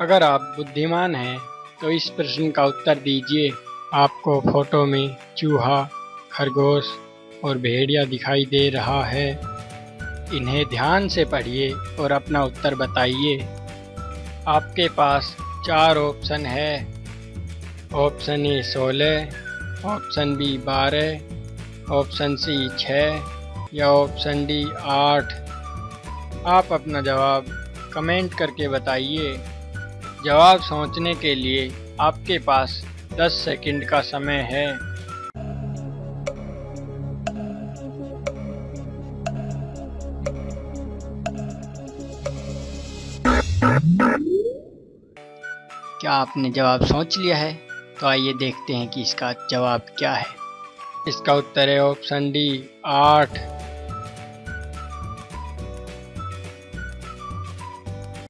अगर आप बुद्धिमान हैं तो इस प्रश्न का उत्तर दीजिए। आपको फ़ोटो में चूहा, खरगोश और भेड़िया दिखाई दे रहा है। इन्हें ध्यान से पढ़िए और अपना उत्तर बताइए। आपके पास चार ऑप्शन है। ऑप्शन ए सोलह, ऑप्शन बी बारह, ऑप्शन सी छः या ऑप्शन डी आठ। आप अपना जवाब कमेंट करके बताइए। जवाब सोचने के लिए आपके पास 10 सेकंड का समय है। क्या आपने जवाब सोच लिया है? तो आइए देखते हैं कि इसका जवाब क्या है। इसका उत्तर है ऑप्शन डी, आठ।